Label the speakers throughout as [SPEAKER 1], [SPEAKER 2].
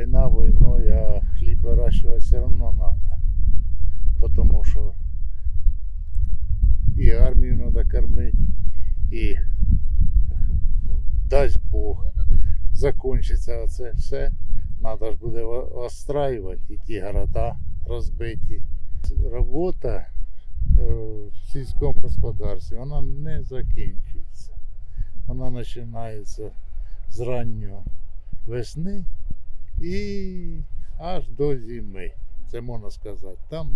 [SPEAKER 1] війна війною, а хліб вирощувати все одно треба. Тому що і армію треба кормити, і дасть Бог закінчиться це все. Треба ж буде остраювати і ті города розбиті. Робота е, в сільському господарстві вона не закінчується. Вона починається з ранньої весни і аж до зими. Це можна сказати. Там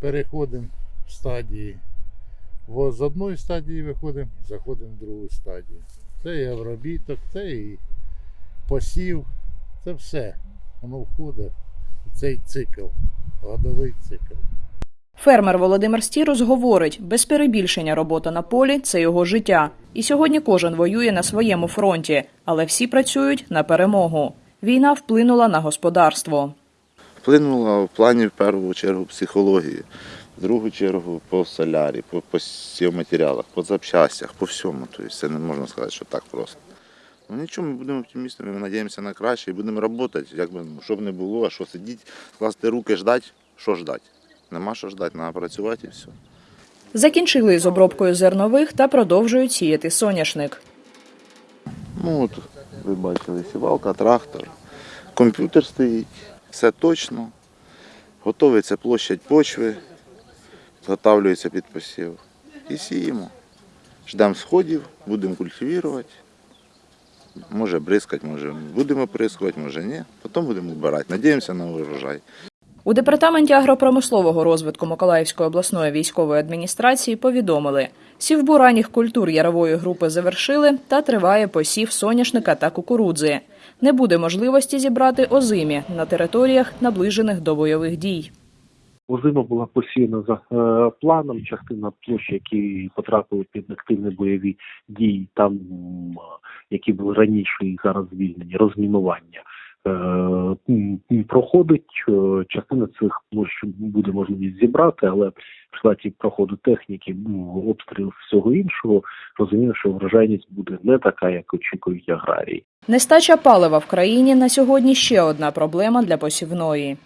[SPEAKER 1] переходимо в стадії. З одної стадії виходимо, заходимо в другу стадію. Це і обробіток, це і посів, це все. Воно входить в цей цикл, годовий цикл.
[SPEAKER 2] Фермер Володимир Стірус говорить, без перебільшення робота на полі це його життя. І сьогодні кожен воює на своєму фронті, але всі працюють на перемогу. Війна вплинула на господарство.
[SPEAKER 3] Вплинула в плані в першу чергу психології, в другу чергу по солярі, по, по матеріалах, по запчастях, по всьому. Тобто це не можна сказати, що так просто. Ну нічого, ми будемо оптимістами, ми надіємося на краще і будемо працювати, як би, ну, що б не було, а що сидіти, скласти руки, ждати, що ждати. Нема що ждати, треба працювати і все.
[SPEAKER 2] Закінчили з обробкою зернових та продовжують сіяти соняшник.
[SPEAKER 3] Ну от ви бачили сівалка, трактор, комп'ютер стоїть, все точно. Готовиться площадь почви, зготавлюється під посів. І сіємо. Ждемо сходів, будемо культивувати. Може бризкати, може будемо бризкувати, може ні. Потім будемо вбирати. Надіємося на урожай.
[SPEAKER 2] У департаменті агропромислового розвитку Миколаївської обласної військової адміністрації повідомили, сівбу ранніх культур ярової групи завершили та триває посів соняшника та кукурудзи. Не буде можливості зібрати озимі на територіях, наближених до бойових дій.
[SPEAKER 4] Озима була посіяна за е, планом. Частина площі, які потрапили під активні бойові дії, там які були раніше і зараз звільнені, розмінування. Е, Проходить Е, частина цих площ буде можливість зібрати, але в результаті проходу техніки, обстріл всього іншого, розумію, що врожайність буде не така, як очікують аграрії.
[SPEAKER 2] Нестача палива в країні на сьогодні ще одна проблема для посівної.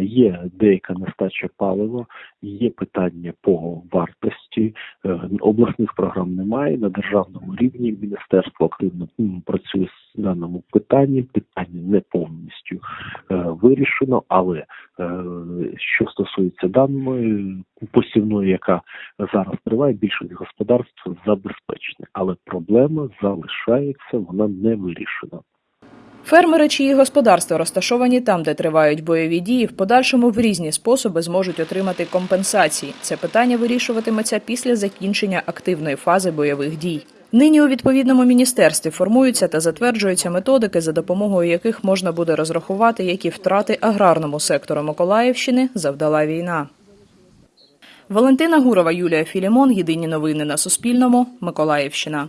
[SPEAKER 4] Є деяка нестача палива, є питання по вартості. Е, Обласних програм немає. На державному рівні міністерство активно працює даному питанні. Питання не повністю е, вирішено, але е, що стосується даної посівної, яка зараз триває, більшість господарств забезпечені, але проблема залишається, вона не вирішена.
[SPEAKER 2] Фермери, чиї господарства розташовані там, де тривають бойові дії, в подальшому в різні способи зможуть отримати компенсації. Це питання вирішуватиметься після закінчення активної фази бойових дій. Нині у відповідному міністерстві формуються та затверджуються методики, за допомогою яких можна буде розрахувати, які втрати аграрному сектору Миколаївщини завдала війна. Валентина Гурова, Юлія Філімон. Єдині новини на Суспільному. Миколаївщина.